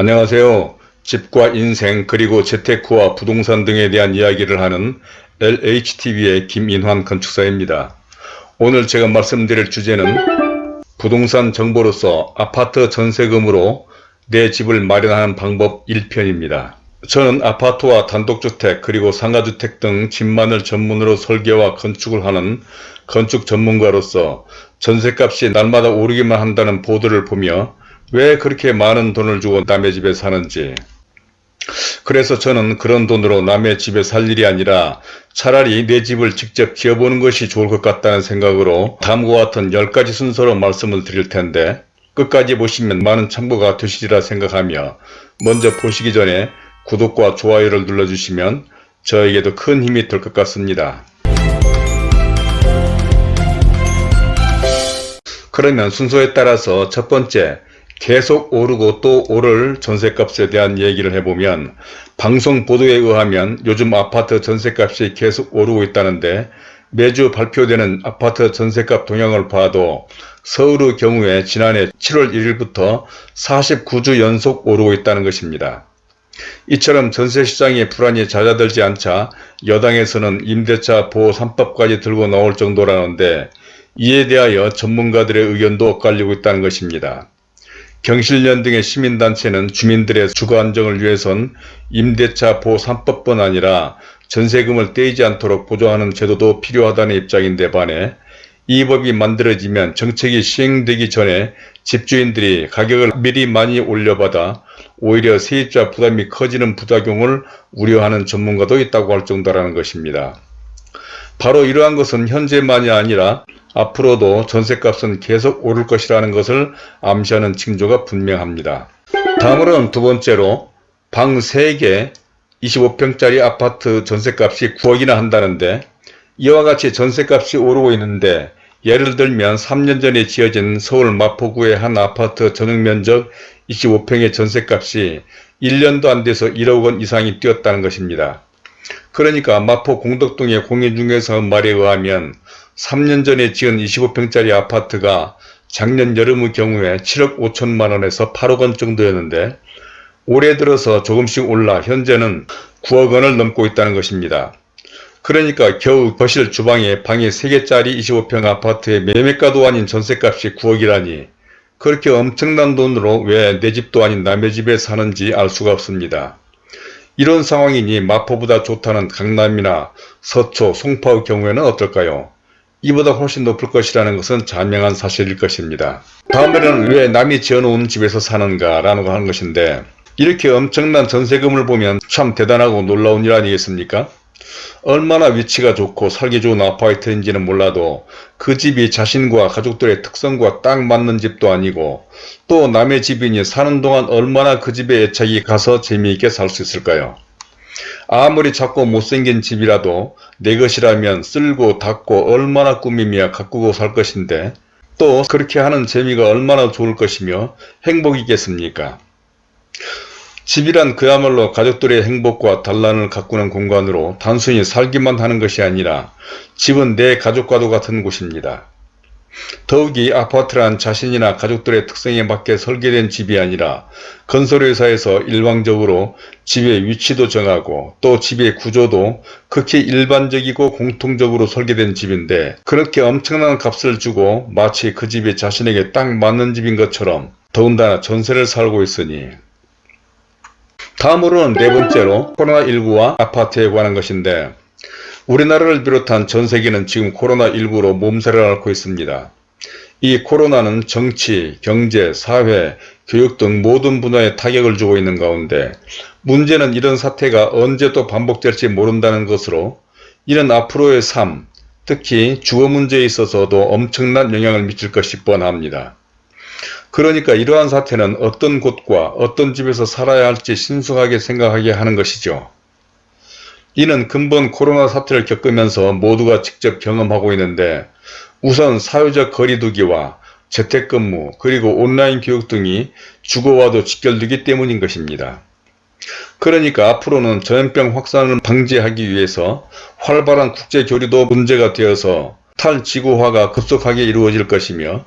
안녕하세요. 집과 인생 그리고 재테크와 부동산 등에 대한 이야기를 하는 LHTV의 김인환 건축사입니다. 오늘 제가 말씀드릴 주제는 부동산 정보로서 아파트 전세금으로 내 집을 마련하는 방법 1편입니다. 저는 아파트와 단독주택 그리고 상가주택 등 집만을 전문으로 설계와 건축을 하는 건축 전문가로서 전세값이 날마다 오르기만 한다는 보도를 보며 왜 그렇게 많은 돈을 주고 남의 집에 사는지 그래서 저는 그런 돈으로 남의 집에 살 일이 아니라 차라리 내 집을 직접 지어보는 것이 좋을 것 같다는 생각으로 다음과 같은 10가지 순서로 말씀을 드릴 텐데 끝까지 보시면 많은 참고가 되시리라 생각하며 먼저 보시기 전에 구독과 좋아요를 눌러주시면 저에게도 큰 힘이 될 것 같습니다. 그러면 순서에 따라서 첫 번째 계속 오르고 또 오를 전세값에 대한 얘기를 해보면 방송 보도에 의하면 요즘 아파트 전세값이 계속 오르고 있다는데 매주 발표되는 아파트 전세값 동향을 봐도 서울의 경우에 지난해 7월 1일부터 49주 연속 오르고 있다는 것입니다. 이처럼 전세시장의 불안이 잦아들지 않자 여당에서는 임대차 보호 3법까지 들고 나올 정도라는데 이에 대하여 전문가들의 의견도 엇갈리고 있다는 것입니다. 경실련 등의 시민단체는 주민들의 주거 안정을 위해선 임대차 보호 3법뿐 아니라 전세금을 떼이지 않도록 보조하는 제도도 필요하다는 입장인데 반해 이 법이 만들어지면 정책이 시행되기 전에 집주인들이 가격을 미리 많이 올려받아 오히려 세입자 부담이 커지는 부작용을 우려하는 전문가도 있다고 할 정도라는 것입니다. 바로 이러한 것은 현재만이 아니라 앞으로도 전세값은 계속 오를 것이라는 것을 암시하는 징조가 분명합니다. 다음으로는 두 번째로 방 3개 25평짜리 아파트 전세값이 9억이나 한다는데 이와 같이 전세값이 오르고 있는데 예를 들면 3년 전에 지어진 서울 마포구의 한 아파트 전용면적 25평의 전세값이 1년도 안 돼서 1억 원 이상이 뛰었다는 것입니다. 그러니까 마포 공덕동의 공인중개사 말에 의하면 3년 전에 지은 25평짜리 아파트가 작년 여름의 경우에 7억 5천만원에서 8억원 정도였는데 올해 들어서 조금씩 올라 현재는 9억원을 넘고 있다는 것입니다. 그러니까 겨우 거실 주방에 방이 3개짜리 25평 아파트의 매매가도 아닌 전세값이 9억이라니 그렇게 엄청난 돈으로 왜 내 집도 아닌 남의 집에 사는지 알 수가 없습니다. 이런 상황이니 마포보다 좋다는 강남이나 서초, 송파의 경우에는 어떨까요? 이보다 훨씬 높을 것이라는 것은 자명한 사실일 것입니다. 다음에는 왜 남이 지어놓은 집에서 사는가 거 하는 것인데 이렇게 엄청난 전세금을 보면 참 대단하고 놀라운 일 아니겠습니까? 얼마나 위치가 좋고 살기 좋은 아파트인지는 몰라도 그 집이 자신과 가족들의 특성과 딱 맞는 집도 아니고 또 남의 집이니 사는 동안 얼마나 그 집에 애착이 가서 재미있게 살 수 있을까요? 아무리 작고 못생긴 집이라도 내 것이라면 쓸고 닦고 얼마나 꾸미며 가꾸고 살 것인데 또 그렇게 하는 재미가 얼마나 좋을 것이며 행복이겠습니까? 집이란 그야말로 가족들의 행복과 단란을 가꾸는 공간으로 단순히 살기만 하는 것이 아니라 집은 내 가족과도 같은 곳입니다. 더욱이 아파트란 자신이나 가족들의 특성에 맞게 설계된 집이 아니라 건설회사에서 일방적으로 집의 위치도 정하고 또 집의 구조도 극히 일반적이고 공통적으로 설계된 집인데 그렇게 엄청난 값을 주고 마치 그 집이 자신에게 딱 맞는 집인 것처럼 더군다나 전세를 살고 있으니 다음으로는 네 번째로 코로나19와 아파트에 관한 것인데 우리나라를 비롯한 전 세계는 지금 코로나19로 몸살을 앓고 있습니다. 이 코로나는 정치, 경제, 사회, 교육 등 모든 분야에 타격을 주고 있는 가운데 문제는 이런 사태가 언제 또 반복될지 모른다는 것으로 이는 앞으로의 삶, 특히 주거 문제에 있어서도 엄청난 영향을 미칠 것이 뻔합니다. 그러니까 이러한 사태는 어떤 곳과 어떤 집에서 살아야 할지 신중하게 생각하게 하는 것이죠. 이는 근본 코로나 사태를 겪으면서 모두가 직접 경험하고 있는데 우선 사회적 거리두기와 재택근무 그리고 온라인 교육 등이 주거와도 직결되기 때문인 것입니다. 그러니까 앞으로는 전염병 확산을 방지하기 위해서 활발한 국제교류도 문제가 되어서 탈지구화가 급속하게 이루어질 것이며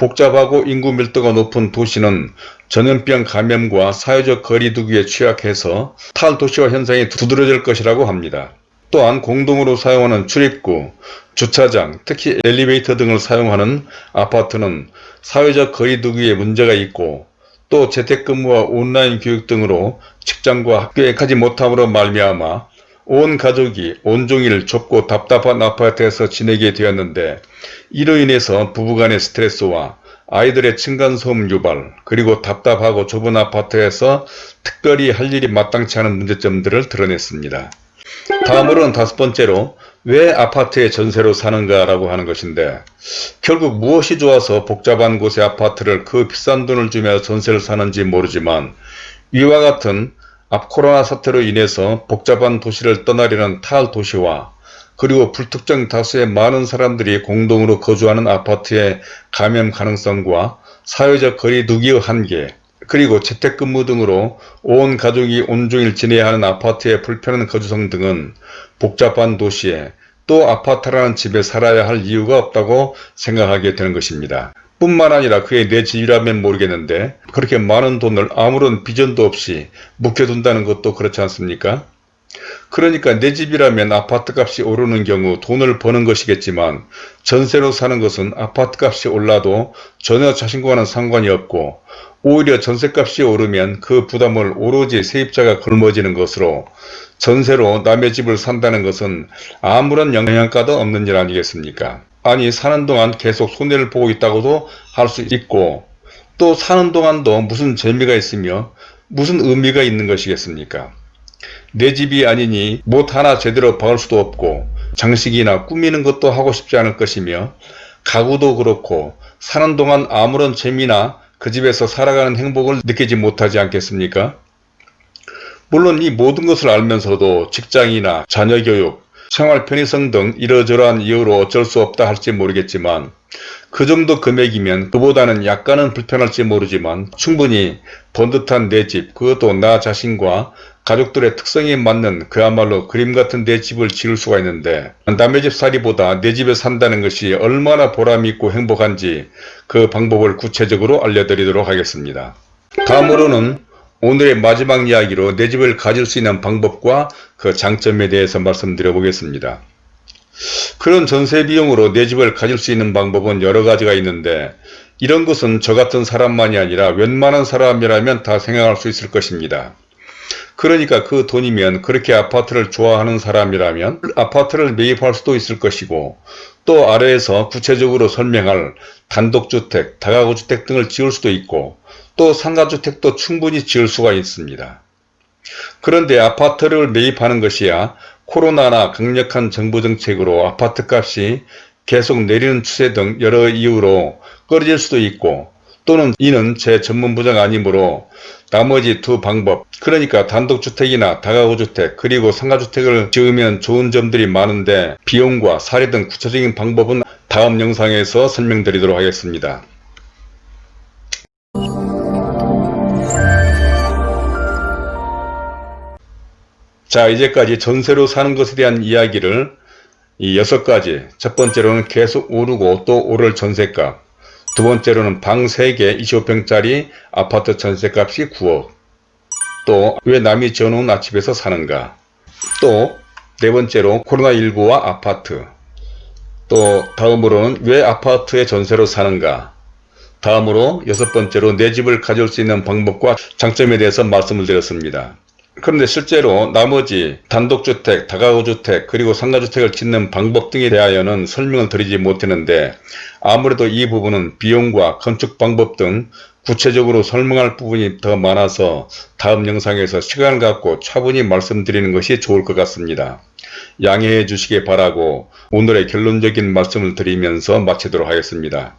복잡하고 인구 밀도가 높은 도시는 전염병 감염과 사회적 거리 두기에 취약해서 탈도시화 현상이 두드러질 것이라고 합니다. 또한 공동으로 사용하는 출입구, 주차장, 특히 엘리베이터 등을 사용하는 아파트는 사회적 거리 두기에 문제가 있고 또 재택근무와 온라인 교육 등으로 직장과 학교에 가지 못함으로 말미암아 온 가족이 온종일 좁고 답답한 아파트에서 지내게 되었는데 이로 인해서 부부간의 스트레스와 아이들의 층간소음 유발 그리고 답답하고 좁은 아파트에서 특별히 할 일이 마땅치 않은 문제점들을 드러냈습니다. 다음으로는 다섯 번째로 왜 아파트에 전세로 사는가 라고 하는 것인데 결국 무엇이 좋아서 복잡한 곳의 아파트를 그 비싼 돈을 주며 전세를 사는지 모르지만 위와 같은 앞 코로나 사태로 인해서 복잡한 도시를 떠나려는 탈도시와 그리고 불특정 다수의 많은 사람들이 공동으로 거주하는 아파트의 감염 가능성과 사회적 거리 두기의 한계 그리고 재택근무 등으로 온 가족이 온종일 지내야 하는 아파트의 불편한 거주성 등은 복잡한 도시에 또 아파트라는 집에 살아야 할 이유가 없다고 생각하게 되는 것입니다. 뿐만 아니라 그의 내 집이라면 모르겠는데 그렇게 많은 돈을 아무런 비전도 없이 묵혀둔다는 것도 그렇지 않습니까? 그러니까 내 집이라면 아파트 값이 오르는 경우 돈을 버는 것이겠지만 전세로 사는 것은 아파트 값이 올라도 전혀 자신과는 상관이 없고 오히려 전세값이 오르면 그 부담을 오로지 세입자가 걸머지는 것으로 전세로 남의 집을 산다는 것은 아무런 영향가도 없는 일 아니겠습니까? 아니 사는 동안 계속 손해를 보고 있다고도 할 수 있고 또 사는 동안도 무슨 재미가 있으며 무슨 의미가 있는 것이겠습니까? 내 집이 아니니 못 하나 제대로 박을 수도 없고 장식이나 꾸미는 것도 하고 싶지 않을 것이며 가구도 그렇고 사는 동안 아무런 재미나 그 집에서 살아가는 행복을 느끼지 못하지 않겠습니까? 물론 이 모든 것을 알면서도 직장이나 자녀 교육, 생활 편의성 등 이러저러한 이유로 어쩔 수 없다 할지 모르겠지만 그 정도 금액이면 그보다는 약간은 불편할지 모르지만 충분히 번듯한 내 집, 그것도 나 자신과 가족들의 특성에 맞는 그야말로 그림 같은 내 집을 지을 수가 있는데 남의 집 살이보다 내 집에 산다는 것이 얼마나 보람있고 행복한지 그 방법을 구체적으로 알려드리도록 하겠습니다. 다음으로는 오늘의 마지막 이야기로 내 집을 가질 수 있는 방법과 그 장점에 대해서 말씀드려 보겠습니다. 그런 전세 비용으로 내 집을 가질 수 있는 방법은 여러 가지가 있는데 이런 것은 저 같은 사람만이 아니라 웬만한 사람이라면 다 생각할 수 있을 것입니다. 그러니까 그 돈이면 그렇게 아파트를 좋아하는 사람이라면 아파트를 매입할 수도 있을 것이고 또 아래에서 구체적으로 설명할 단독주택, 다가구주택 등을 지을 수도 있고 또 상가주택도 충분히 지을 수가 있습니다. 그런데 아파트를 매입하는 것이야 코로나나 강력한 정부 정책으로 아파트값이 계속 내리는 추세 등 여러 이유로 꺼려질 수도 있고 또는 이는 제 전문 부자가 아니므로 나머지 두 방법 그러니까 단독주택이나 다가구주택 그리고 상가주택을 지으면 좋은 점들이 많은데 비용과 사례 등 구체적인 방법은 다음 영상에서 설명드리도록 하겠습니다. 자 이제까지 전세로 사는 것에 대한 이야기를 이 여섯 가지 첫 번째로는 계속 오르고 또 오를 전세값 두 번째로는 방 3개 25평짜리 아파트 전세값이 9억 또 왜 남이 지어놓은 아집에서 사는가 또 네 번째로 코로나19와 아파트 또 다음으로는 왜 아파트에 전세로 사는가 다음으로 여섯 번째로 내 집을 가질 수 있는 방법과 장점에 대해서 말씀을 드렸습니다. 그런데 실제로 나머지 단독주택, 다가구주택, 그리고 상가주택을 짓는 방법 등에 대하여는 설명을 드리지 못했는데 아무래도 이 부분은 비용과 건축 방법 등 구체적으로 설명할 부분이 더 많아서 다음 영상에서 시간을 갖고 차분히 말씀드리는 것이 좋을 것 같습니다. 양해해 주시기 바라고 오늘의 결론적인 말씀을 드리면서 마치도록 하겠습니다.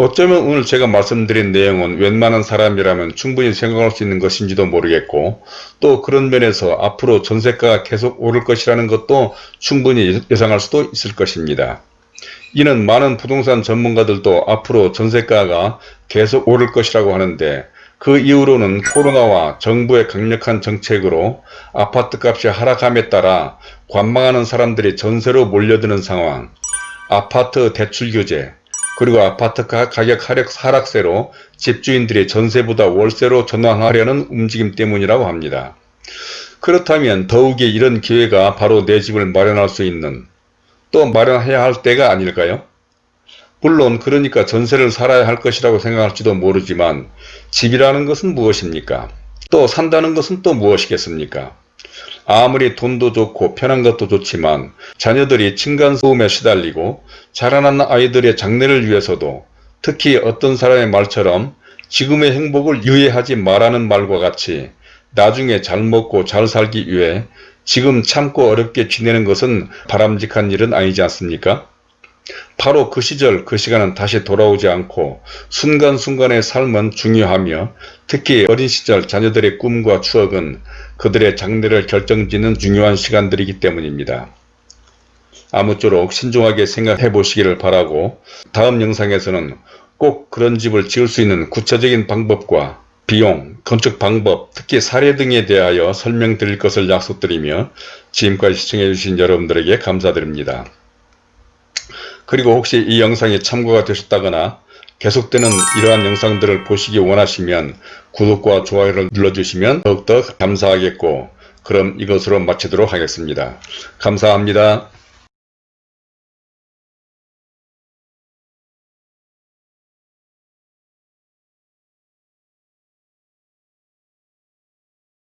어쩌면 오늘 제가 말씀드린 내용은 웬만한 사람이라면 충분히 생각할 수 있는 것인지도 모르겠고 또 그런 면에서 앞으로 전세가가 계속 오를 것이라는 것도 충분히 예상할 수도 있을 것입니다. 이는 많은 부동산 전문가들도 앞으로 전세가가 계속 오를 것이라고 하는데 그 이후로는 코로나와 정부의 강력한 정책으로 아파트값이 하락함에 따라 관망하는 사람들이 전세로 몰려드는 상황, 아파트 대출 규제, 그리고 아파트 가- 가격 하락, 하락세로 집주인들이 전세보다 월세로 전환하려는 움직임 때문이라고 합니다. 그렇다면 더욱이 이런 기회가 바로 내 집을 마련할 수 있는 또 마련해야 할 때가 아닐까요? 물론 그러니까 전세를 살아야 할 것이라고 생각할지도 모르지만 집이라는 것은 무엇입니까? 또 산다는 것은 또 무엇이겠습니까? 아무리 돈도 좋고 편한 것도 좋지만 자녀들이 층간소음에 시달리고 자라난 아이들의 장래를 위해서도 특히 어떤 사람의 말처럼 지금의 행복을 유예하지 말라는 말과 같이 나중에 잘 먹고 잘 살기 위해 지금 참고 어렵게 지내는 것은 바람직한 일은 아니지 않습니까? 바로 그 시절 그 시간은 다시 돌아오지 않고 순간순간의 삶은 중요하며 특히 어린 시절 자녀들의 꿈과 추억은 그들의 장래를 결정짓는 중요한 시간들이기 때문입니다. 아무쪼록 신중하게 생각해 보시기를 바라고 다음 영상에서는 꼭 그런 집을 지을 수 있는 구체적인 방법과 비용, 건축 방법, 특히 사례 등에 대하여 설명드릴 것을 약속드리며 지금까지 시청해 주신 여러분들에게 감사드립니다. 그리고 혹시 이 영상이 참고가 되셨다거나 계속되는 이러한 영상들을 보시기 원하시면 구독과 좋아요를 눌러주시면 더욱더 감사하겠고 그럼 이것으로 마치도록 하겠습니다. 감사합니다.